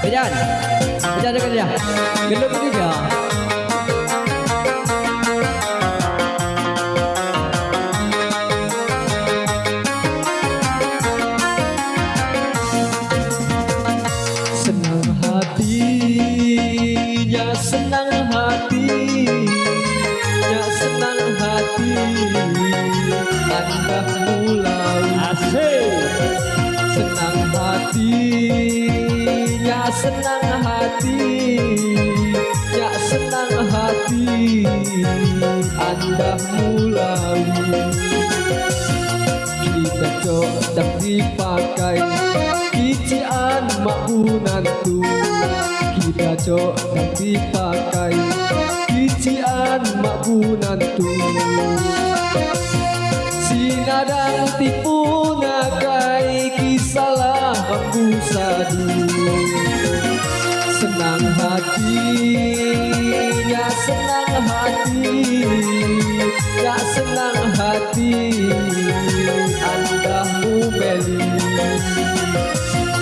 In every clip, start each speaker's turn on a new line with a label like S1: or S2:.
S1: Bidan. Bidan dekat dia. Gelap dia. Senang hatinya senang hati senang hati Anda mulai
S2: Asik.
S1: Senang hatinya senang hati Ya senang hati Anda mulai kita cocok dipakai Kician makunan tu Kita cocok dipakai Kician makunan tu Sinadang tipu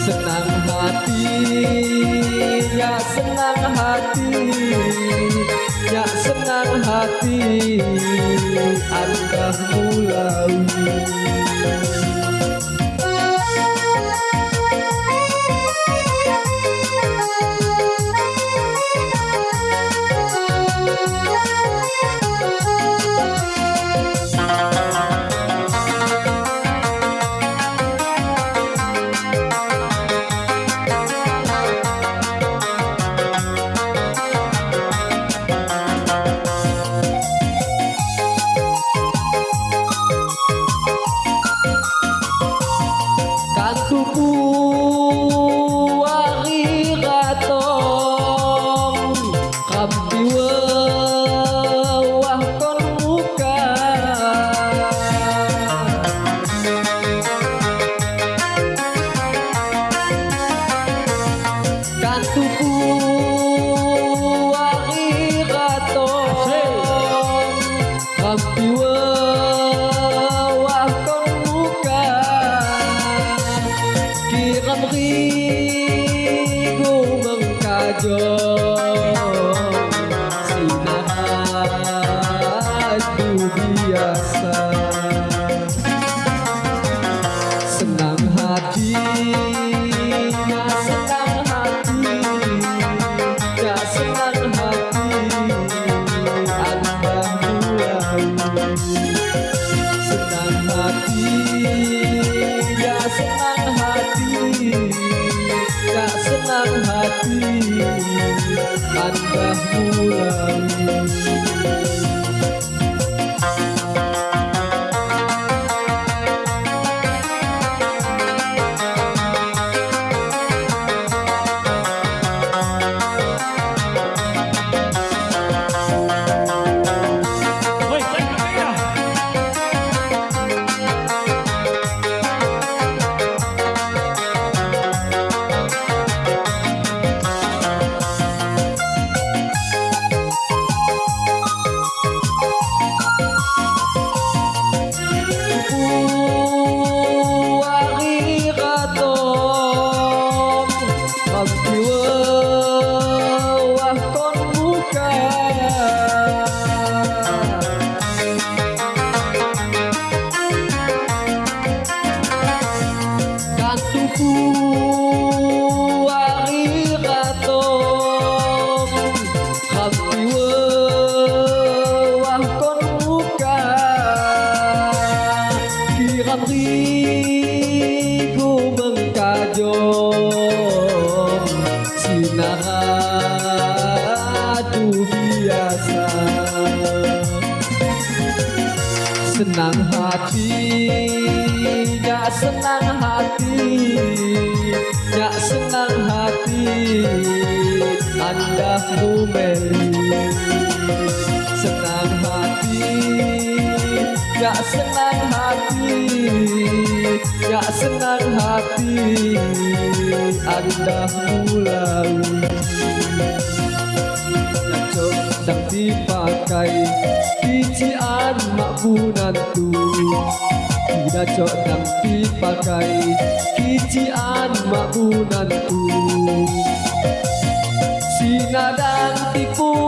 S1: Senang hati Ya senang hati Ya senang hati Anda mulai hati Anda mulai Senang hati Ya senang hati Ya senang hati Anda
S2: mumeli Senang hati Ya senang hati Ya senang hati Anda mulai sang ti pakai Pici an makbunantu Tidak cok nang ti pakai Kici an makbunantu Sinadang
S1: tipu